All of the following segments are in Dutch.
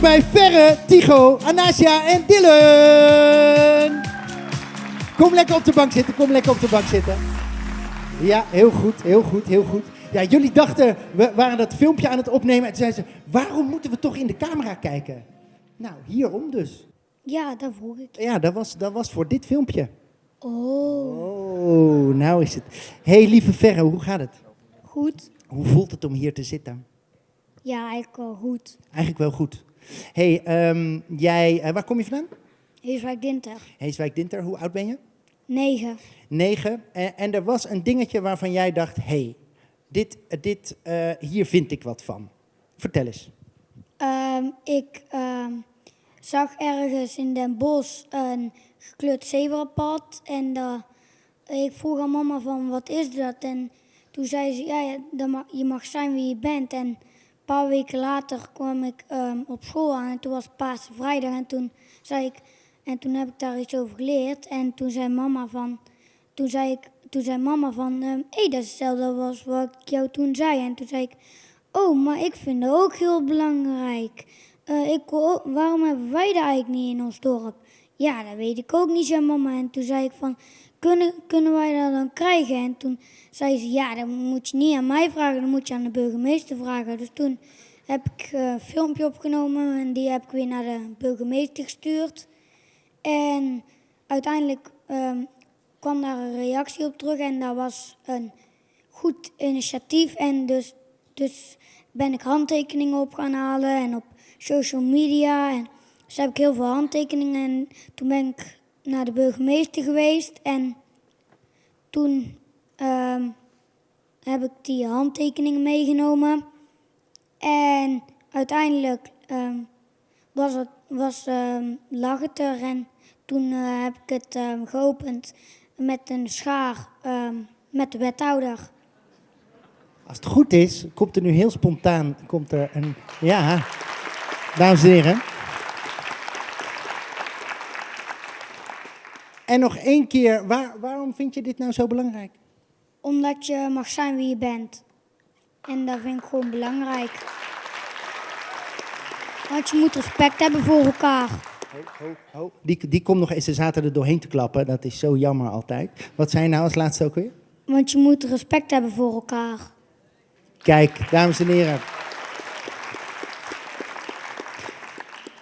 Erbij. Ferre, Tigo, Anasia en Dylan. Kom lekker op de bank zitten, kom lekker op de bank zitten. Ja, heel goed, heel goed, heel goed. Ja, jullie dachten, we waren dat filmpje aan het opnemen en toen zeiden ze, waarom moeten we toch in de camera kijken? Nou, hierom dus. Ja, dat vroeg ik. Ja, dat was, dat was voor dit filmpje. Oh, Oh, nou is het. hey, lieve Ferre, hoe gaat het? goed. Hoe voelt het om hier te zitten? Ja, eigenlijk wel goed. Eigenlijk wel goed. Hey, ehm, jij, eh, waar kom je vandaan? Heeswijk Dinter. Heeswijk Dinter, hoe oud ben je? 9. Negen. En, en er was een dingetje waarvan jij dacht, hé, hey, dit, dit, eh, hier vind ik wat van. Vertel eens. Ehm, ik ehm, zag ergens in Den Bosch een gekleurd zebrapad. En ik vroeg aan mama van, wat is dat? En toen zei ze, ja, je mag zijn wie je bent. En paar weken later kwam ik ehm, op school aan en toen was Paarse Vrijdag. En toen zei ik, en toen heb ik daar iets over geleerd. En toen zei mama van, toen zei, ik, toen zei mama van, hé, hey, dat is hetzelfde als wat ik jou toen zei. En toen zei ik, oh, maar ik vind dat ook heel belangrijk. Eh, ik, waarom hebben wij dat eigenlijk niet in ons dorp? Ja, dat weet ik ook niet, zei mama. En toen zei ik van, kunnen, kunnen wij dat dan krijgen? En toen zei ze, ja, dat moet je niet aan mij vragen, dat moet je aan de burgemeester vragen. Dus toen heb ik eh, een filmpje opgenomen en die heb ik weer naar de burgemeester gestuurd. En uiteindelijk ehm, kwam daar een reactie op terug en dat was een goed initiatief. En dus, dus ben ik handtekeningen op gaan halen en op social media. En dus heb ik heel veel handtekeningen. En toen ben ik naar de burgemeester geweest en toen ehm, heb ik die handtekeningen meegenomen. En uiteindelijk ehm, was, het, was, ehm, lag het er en toen eh, heb ik het geopend met een schaar met de wethouder. Als het goed is, komt er nu heel spontaan, komt er een, ja, dames en heren. En nog één keer, waar, waarom vind je dit nou zo belangrijk? Omdat je mag zijn wie je bent. En dat vind ik gewoon belangrijk. Want je moet respect hebben voor elkaar. Die, die komt nog eens, ze zaten er doorheen te klappen, dat is zo jammer altijd. Wat zei je nou als laatste ook weer? Want je moet respect hebben voor elkaar. Kijk, dames en heren.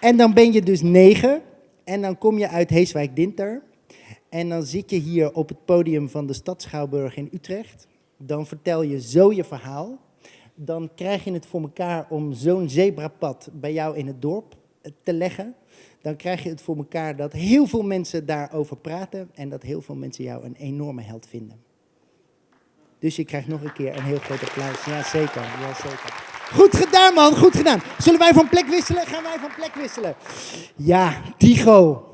En dan ben je dus negen en dan kom je uit Heeswijk-Dinter. En dan zit je hier op het podium van de Stad Schouwburg in Utrecht. Dan vertel je zo je verhaal. Dan krijg je het voor elkaar om zo'n zebrapad bij jou in het dorp eh, te leggen. Dan krijg je het voor elkaar dat heel veel mensen daarover praten en dat heel veel mensen jou een enorme held vinden. Dus je krijgt nog een keer een heel groot applaus. Ja, zeker. Ja, zeker. Goed gedaan, man. Goed gedaan. Zullen wij van plek wisselen? Gaan wij van plek wisselen? Ja, Tigo.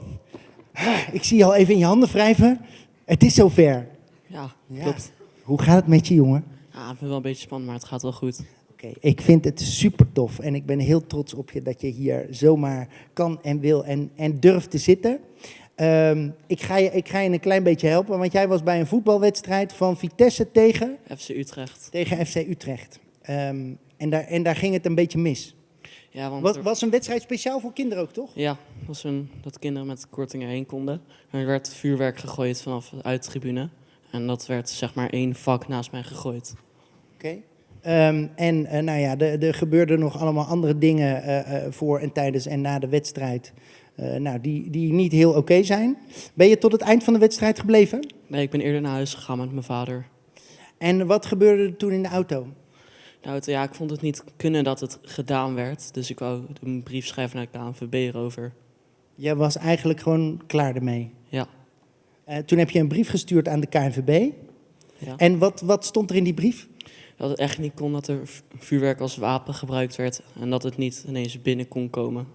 Ik zie je al even in je handen wrijven. Het is zover. Ja, Ja. klopt. Hoe gaat het met je, jongen? Ja, ik vind het wel een beetje spannend, maar het gaat wel goed. Oké, ik vind het super tof en ik ben heel trots op je dat je hier zomaar kan en wil en, en durft te zitten. Ehm, ik, ga je, ik ga je een klein beetje helpen, want jij was bij een voetbalwedstrijd van Vitesse tegen, FC Utrecht. tegen FC Utrecht. Ehm, en, daar, en daar ging het een beetje mis. Ja, want Was, er- was een wedstrijd speciaal voor kinderen ook, toch? ja, was een, dat kinderen met kortingen heen konden. En er werd vuurwerk gegooid vanaf de uittribune. En dat werd zeg maar één vak naast mij gegooid. Oké. Ehm, en eh, nou ja, er, gebeurden nog allemaal andere dingen eh, eh, voor en tijdens en na de wedstrijd. nou, die, die niet heel oké zijn. Ben je tot het eind van de wedstrijd gebleven? Nee, ik ben eerder naar huis gegaan met mijn vader. En wat gebeurde er toen in de auto? Nou, het- ja, ik vond het niet kunnen dat het gedaan werd. Dus ik wou een brief schrijven naar de KNVB erover. Jij was eigenlijk gewoon klaar ermee. Ja, Eh, toen heb je een brief gestuurd aan de KNVB. ja. En wat, wat stond er in die brief? Dat het echt niet kon dat er vu- vuurwerk als wapen gebruikt werd. En dat het niet ineens binnen kon komen.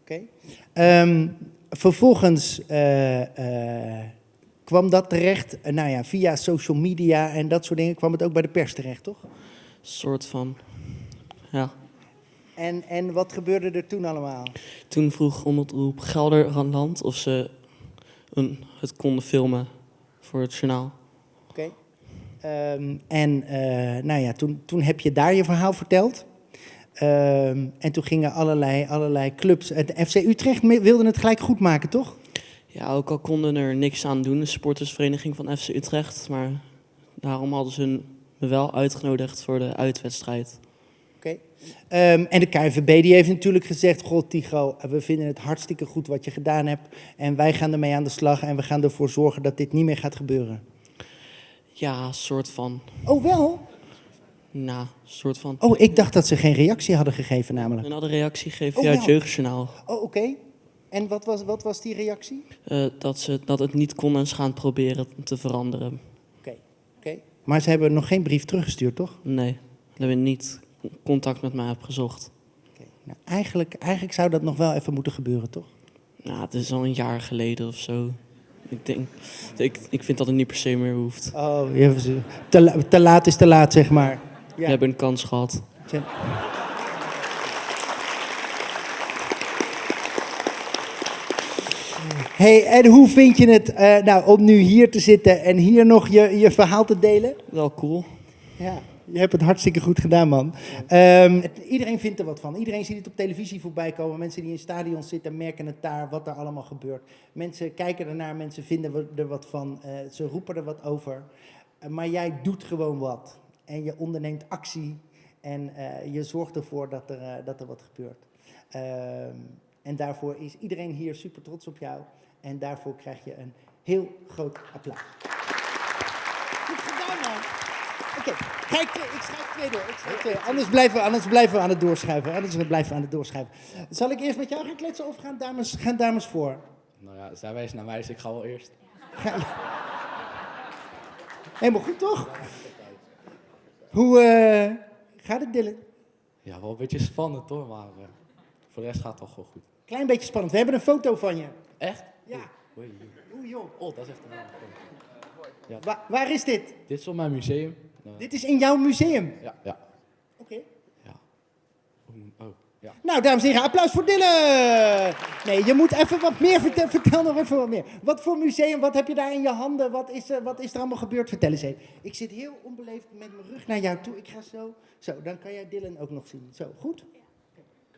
Oké. Ehm, vervolgens eh, eh, kwam dat terecht, nou ja, via social media en dat soort dingen, kwam het ook bij de pers terecht, toch? Soort van, ja. En, en wat gebeurde er toen allemaal? Toen vroeg Omroep Gelderland of ze een, het konden filmen voor het journaal. Oké. Ehm, en eh, nou ja, toen, toen heb je daar je verhaal verteld. Ehm, en toen gingen allerlei, allerlei clubs. Het FC Utrecht wilde het gelijk goed maken, toch? Ja, ook al konden er niks aan doen, de supportersvereniging van FC Utrecht. Maar daarom hadden ze me wel uitgenodigd voor de uitwedstrijd. Oké. Ehm, en de KNVB die heeft natuurlijk gezegd: God, Tigo, we vinden het hartstikke goed wat je gedaan hebt. En wij gaan ermee aan de slag en we gaan ervoor zorgen dat dit niet meer gaat gebeuren. Ja, soort van. Oh, wel? Nou, soort van. Oh, ik dacht dat ze geen reactie hadden gegeven, namelijk. Een andere reactie geven Oh, via het. Jeugdjournaal. Oh, oké. En wat was, wat was die reactie? Eh, dat, ze, dat het niet kon en ze gaan proberen te veranderen. Maar ze hebben nog geen brief teruggestuurd, toch? Nee, ze hebben niet contact met mij opgezocht. Oké. Nou, eigenlijk, eigenlijk zou dat nog wel even moeten gebeuren, toch? Nou, het is al een jaar geleden of zo. Ik denk, ik, ik vind dat het niet per se meer hoeft. Oh, te, te laat is te laat, zeg maar. We hebben een kans gehad. Hey, en hoe vind je het eh, nou, om nu hier te zitten en hier nog je, je verhaal te delen? Wel cool. Ja, je hebt het hartstikke goed gedaan, man. Ehm, het- iedereen vindt er wat van. Iedereen ziet het op televisie voorbij komen. Mensen die in stadions zitten merken het daar, wat er allemaal gebeurt. Mensen kijken ernaar, mensen vinden er wat van. eh, ze roepen er wat over. Eh, maar jij doet gewoon wat. En je onderneemt actie. En je zorgt ervoor dat er, dat er wat gebeurt. Ehm, en daarvoor is iedereen hier super trots op jou. En daarvoor krijg je een heel groot applaus. Goed gedaan, man. Oké, ga ik, ik schrijf twee door. Ik schrijf twee. Anders, blijven we, anders blijven we aan het doorschuiven. Anders blijven we aan het doorschuiven. Zal ik eerst met jou gaan kletsen of gaan dames, gaan dames voor? Nou ja, zij wijzen naar mij, dus ik ga wel eerst. Helemaal goed, toch? Hoe eh, gaat het, Dylan? Ja, wel een beetje spannend hoor, maar eh, voor de rest gaat het toch wel goed. Klein beetje spannend. We hebben een foto van je. Echt? Ja. Oei, oei. Oeh, joh. Oh, dat is echt een. Wa- waar is dit? Dit is op mijn museum. Dit is in jouw museum. Ja, ja, Oké. ja. Oh, ja. Nou, dames en heren, applaus voor Dylan! Nee, je moet even wat meer vertellen. Vertel nog even wat meer. Wat voor museum, wat heb je daar in je handen? Wat is, er, wat is er allemaal gebeurd? Vertel eens even. Ik zit heel onbeleefd met mijn rug naar jou toe. Ik ga zo. Zo, dan kan jij Dylan ook nog zien. Zo, goed?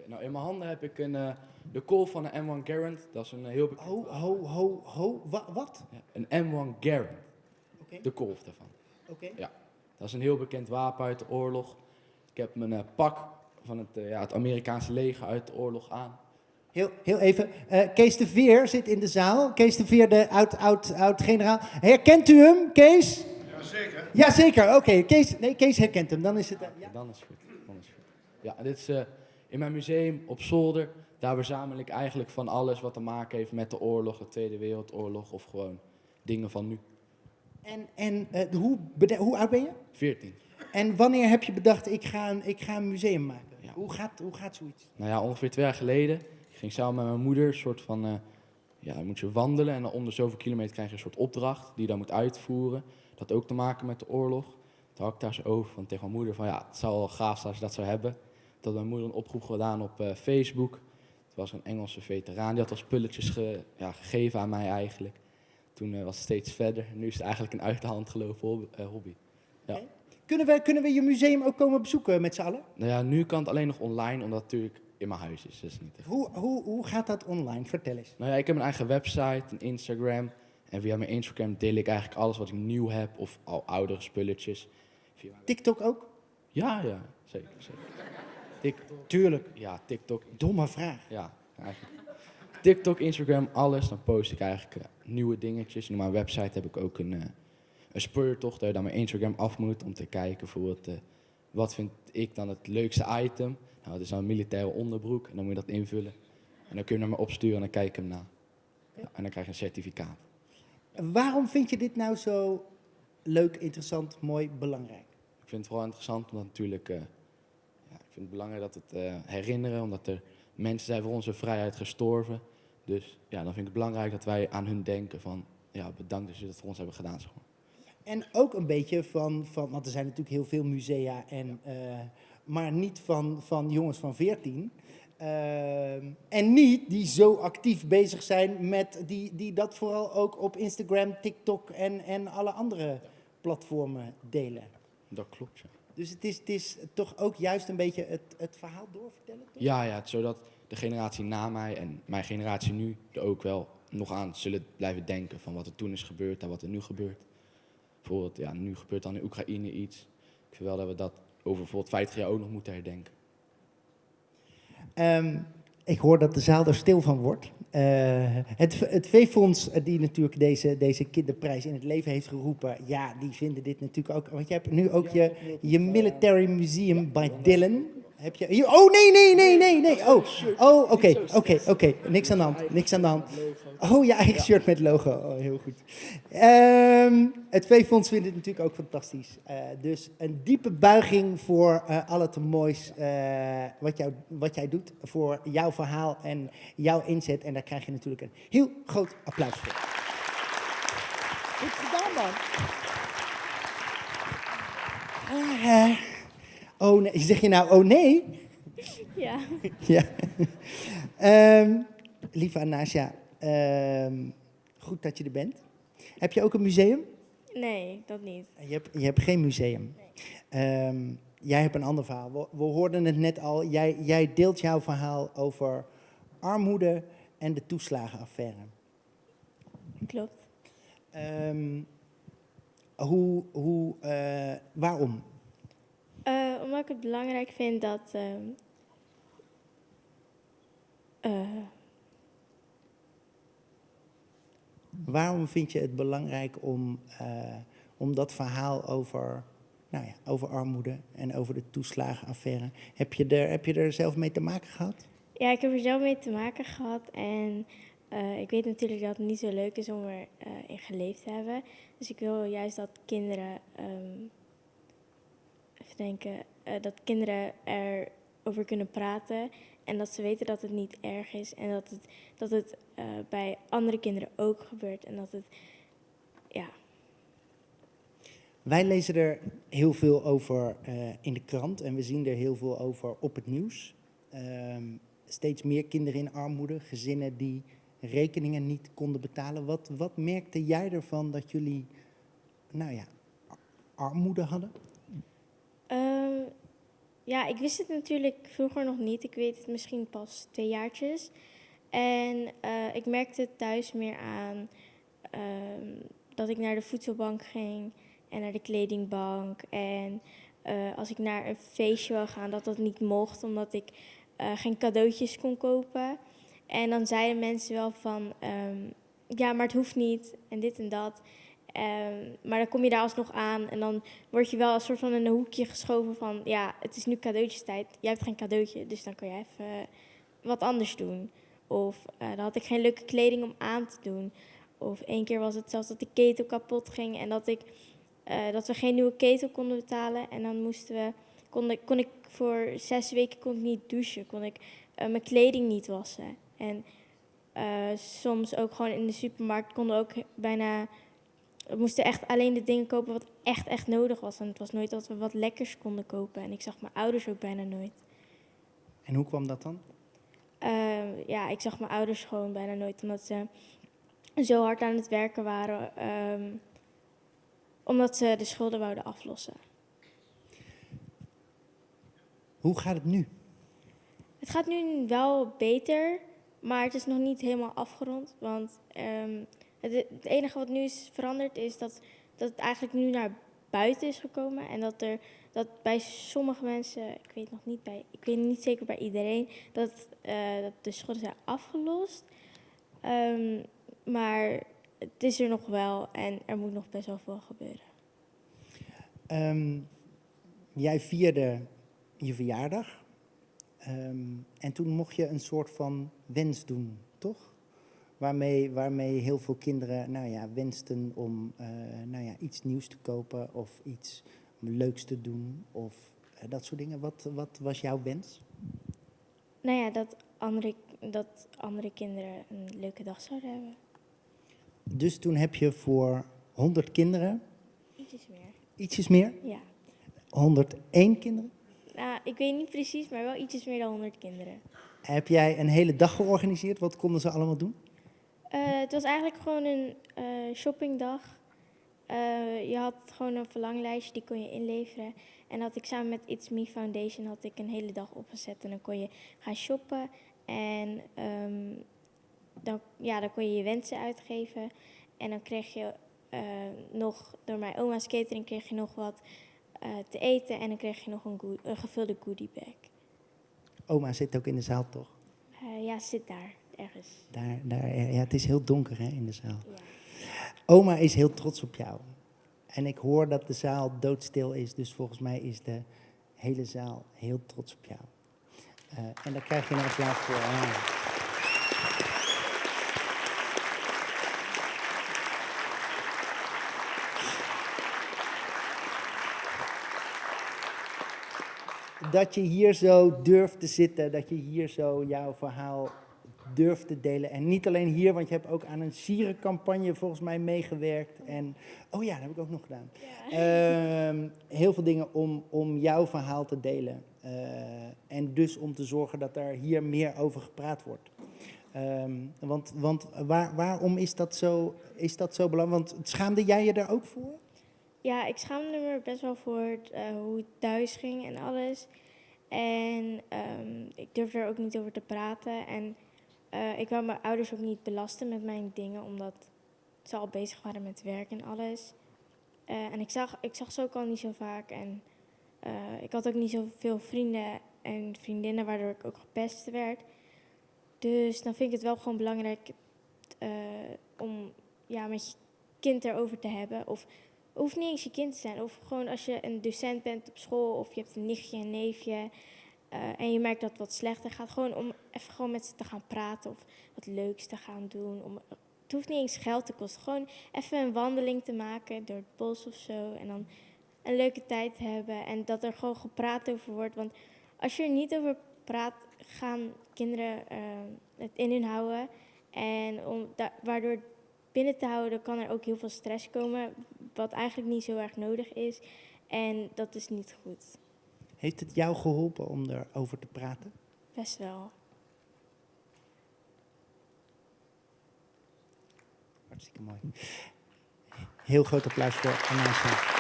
Nou, in mijn handen heb ik een, eh, de call van een M1 Garand. Dat is een eh, heel bekend... Ho, ho, ho, ho. Wa- wat? Ja, een M1 Garand. Oké, De kolf daarvan. oké. Dat is een heel bekend wapen uit de oorlog. Ik heb mijn eh, pak van het, eh, ja, het Amerikaanse leger uit de oorlog aan. Heel, heel even. Eh, Kees de Veer zit in de zaal. Kees de Veer, de oud, oud, oud generaal. Herkent u hem, Kees? Jazeker. Jazeker, oké. Kees, nee, Kees herkent hem. Dan is het... ja. Dan is het goed. Dan is het goed. Ja, en dit is eh, in mijn museum op zolder. Daar verzamel ik eigenlijk van alles wat te maken heeft met de oorlog, de Tweede Wereldoorlog of gewoon dingen van nu. En, en eh, hoe, hoe oud ben je? 14. En wanneer heb je bedacht, ik ga een, ik ga een museum maken? Ja. Hoe, gaat, hoe gaat zoiets? Nou ja, ongeveer twee jaar geleden. Ik ging samen met mijn moeder een soort van, eh, ja, dan moet je wandelen en dan onder zoveel kilometer krijg je een soort opdracht die je dan moet uitvoeren. Dat had ook te maken met de oorlog. Toen had ik daar zo over van tegen mijn moeder van ja, het zou wel gaaf zijn als je dat zou hebben. Had mijn moeder een oproep gedaan op eh, Facebook. Het was een Engelse veteraan, die had al spulletjes ge- ja, gegeven aan mij eigenlijk. Toen eh, was het steeds verder. Nu is het eigenlijk een uit de hand gelopen eh, hobby. Ja. Kunnen we, kunnen we je museum ook komen bezoeken met z'n allen? Nou ja, nu kan het alleen nog online, omdat het natuurlijk in mijn huis is. Dus niet echt. Hoe, hoe, hoe gaat dat online? Vertel eens. Nou ja, ik heb een eigen website, een Instagram. En via mijn Instagram deel ik eigenlijk alles wat ik nieuw heb of al oudere spulletjes. Via TikTok ook? Ja, ja, zeker, zeker. Tuurlijk. ja, TikTok, Domme vraag. ja, eigenlijk. TikTok, Instagram, alles. Dan post ik eigenlijk eh, nieuwe dingetjes. En op mijn website heb ik ook een, eh, een speurtocht dat je dan mijn Instagram af moet om te kijken bijvoorbeeld, eh, wat vind ik dan het leukste item. Nou, dat is dan een militaire onderbroek en dan moet je dat invullen. En dan kun je hem naar me opsturen en dan kijk ik hem na. Ja, en dan krijg je een certificaat. Waarom vind je dit nou zo leuk, interessant, mooi, belangrijk? Ik vind het vooral interessant omdat natuurlijk, eh, vind het belangrijk dat het eh, herinneren, omdat er mensen zijn voor onze vrijheid gestorven. Dus ja, dan vind ik het belangrijk dat wij aan hun denken van, ja, bedankt dat jullie dat voor ons hebben gedaan. Zeg maar. En ook een beetje van, van want er zijn natuurlijk heel veel musea, en, eh, maar niet van, van jongens van 14. Ehm, en niet die zo actief bezig zijn met, die, die dat vooral ook op Instagram, TikTok en, en alle andere platformen delen. Dat klopt, ja. Dus het is, het is toch ook juist een beetje het, het verhaal doorvertellen? Toch? Ja, ja, zodat de generatie na mij en mijn generatie nu er ook wel nog aan zullen blijven denken van wat er toen is gebeurd en wat er nu gebeurt. Bijvoorbeeld, ja, nu gebeurt dan in Oekraïne iets. Ik vind wel dat we dat over bijvoorbeeld 50 jaar ook nog moeten herdenken. Ehm, ik hoor dat de zaal er stil van wordt. Eh, het, het V-fonds, eh, die natuurlijk deze, deze kinderprijs in het leven heeft geroepen, ja, die vinden dit natuurlijk ook. Want je hebt nu ook je, je Military Museum by Dylan. Heb je, hier, oh nee, nee, nee, nee, nee. Oh, oh oké, oké, oké. Niks aan de hand, niks aan de hand. Oh, je eigen shirt met logo. Oh, heel goed. Ehm, het V-fonds vindt het natuurlijk ook fantastisch. Eh, dus een diepe buiging voor eh, al het moois eh, wat, jou, wat jij doet. Voor jouw verhaal en jouw inzet. En daar krijg je natuurlijk een heel groot applaus voor. Goed gedaan, man. Ah. Oh nee, zeg je nou oh nee? Ja. Ja. Ehm, lieve Anasja, ehm, goed dat je er bent. Heb je ook een museum? Nee, dat niet. Je hebt, je hebt geen museum. Ehm, jij hebt een ander verhaal. We, we hoorden het net al. Jij, jij deelt jouw verhaal over armoede en de toeslagenaffaire. Klopt. Hoe, hoe, eh, waarom? Eh, omdat ik het belangrijk vind dat. ehm, eh, Waarom vind je het belangrijk om, eh, om dat verhaal over, nou ja, over armoede en over de toeslagenaffaire... Heb je, er, heb je er zelf mee te maken gehad? ja, ik heb er zelf mee te maken gehad. En ik weet natuurlijk dat het niet zo leuk is om erin in geleefd te hebben. Dus ik wil juist dat kinderen. ehm, even denken. eh, dat kinderen erover kunnen praten. En dat ze weten dat het niet erg is. En dat het, dat het eh, bij andere kinderen ook gebeurt. En dat het. Ja, Wij lezen er heel veel over eh, in de krant en we zien er heel veel over op het nieuws. Ehm, steeds meer kinderen in armoede, gezinnen die rekeningen niet konden betalen. Wat, wat merkte jij ervan dat jullie, nou ja, ar- armoede hadden? Ja, ik wist het natuurlijk vroeger nog niet. Ik weet het misschien pas twee jaartjes. En eh, ik merkte het thuis meer aan ehm, dat ik naar de voedselbank ging en naar de kledingbank. En eh, als ik naar een feestje wil gaan, dat dat niet mocht, omdat ik eh, geen cadeautjes kon kopen. En dan zeiden mensen wel van, ehm, ja, maar het hoeft niet en dit en dat. Ehm, maar dan kom je daar alsnog aan en dan word je wel een soort van in een hoekje geschoven van... ja, het is nu cadeautjestijd, jij hebt geen cadeautje, dus dan kan jij even wat anders doen. Of eh, dan had ik geen leuke kleding om aan te doen. Of één keer was het zelfs dat de ketel kapot ging en dat, ik, eh, dat we geen nieuwe ketel konden betalen. En dan moesten we, kon, ik, kon ik voor zes weken kon ik niet douchen, kon ik eh, mijn kleding niet wassen. En soms ook gewoon in de supermarkt konden ook bijna we moesten echt alleen de dingen kopen wat echt, echt nodig was. En het was nooit dat we wat lekkers konden kopen. En ik zag mijn ouders ook bijna nooit. En hoe kwam dat dan? Ehm, ja, ik zag mijn ouders gewoon bijna nooit. Omdat ze zo hard aan het werken waren. ehm, omdat ze de schulden wouden aflossen. Hoe gaat het nu? Het gaat nu wel beter. Maar het is nog niet helemaal afgerond. Want ehm, het, enige wat nu is veranderd is dat, dat het eigenlijk nu naar buiten is gekomen. En dat er dat bij sommige mensen, ik weet nog niet bij, ik weet niet zeker bij iedereen, dat, eh, dat de schulden zijn afgelost. Ehm, maar het is er nog wel en er moet nog best wel veel gebeuren. Ehm, jij vierde je verjaardag. Ehm, en toen mocht je een soort van wens doen, toch? Waarmee, waarmee heel veel kinderen nou ja, wensten om eh, nou ja, iets nieuws te kopen of iets leuks te doen of eh, dat soort dingen. Wat, wat was jouw wens? Nou ja, dat andere, dat andere kinderen een leuke dag zouden hebben. Dus toen heb je voor 100 kinderen, Ietsjes meer. ietsjes meer, Ja. 101 kinderen, Nou, ik weet niet precies, maar wel ietsjes meer dan 100 kinderen. heb jij een hele dag georganiseerd. Wat konden ze allemaal doen? Eh, het was eigenlijk gewoon een eh, shoppingdag. Eh, je had gewoon een verlanglijstje, die kon je inleveren. En had ik samen met It's Me Foundation had ik een hele dag opgezet. En dan kon je gaan shoppen. En ehm, dan, ja, dan kon je je wensen uitgeven. En dan kreeg je nog, door mijn oma's catering, kreeg je nog wat te eten. En dan kreeg je nog een, een gevulde goodie bag. Oma zit ook in de zaal, toch? Ja, zit daar ergens. Daar, daar, ja, het is heel donker hè, in de zaal. Ja. Oma is heel trots op jou. En ik hoor dat de zaal doodstil is, dus volgens mij is de hele zaal heel trots op jou. Eh, en daar krijg je een applaus voor. Ah. Dat je hier zo durft te zitten, dat je hier zo jouw verhaal durft te delen. En niet alleen hier, want je hebt ook aan een sierencampagne volgens mij meegewerkt. En, oh ja, dat heb ik ook nog gedaan. Ehm, heel veel dingen om, om jouw verhaal te delen. Eh, en dus om te zorgen dat er hier meer over gepraat wordt. Ehm, want want waar, waarom is dat, zo, is dat zo belangrijk? Want schaamde jij je daar ook voor? Ja, ik schaamde me best wel voor eh, hoe het thuis ging en alles. En ehm, ik durfde er ook niet over te praten. En eh, ik wou mijn ouders ook niet belasten met mijn dingen, omdat ze al bezig waren met werk en alles. Eh, en ik zag, ik zag ze ook al niet zo vaak. En eh, ik had ook niet zoveel vrienden en vriendinnen, waardoor ik ook gepest werd. Dus dan vind ik het wel gewoon belangrijk om ja, met je kind erover te hebben. Of hoeft niet eens je kind te zijn. Of gewoon als je een docent bent op school of je hebt een nichtje, een neefje. Eh, en je merkt dat het wat slechter gaat. Gewoon om even gewoon met ze te gaan praten of wat leuks te gaan doen. Om, het hoeft niet eens geld te kosten. Gewoon even een wandeling te maken door het bos of zo. En dan een leuke tijd hebben. En dat er gewoon gepraat over wordt. Want als je er niet over praat, gaan kinderen eh, het in hun houden. En om waardoor binnen te houden, kan er ook heel veel stress komen. Wat eigenlijk niet zo erg nodig is. En dat is niet goed. Heeft het jou geholpen om erover te praten? Best wel. Hartstikke mooi. Heel groot applaus voor Anasa.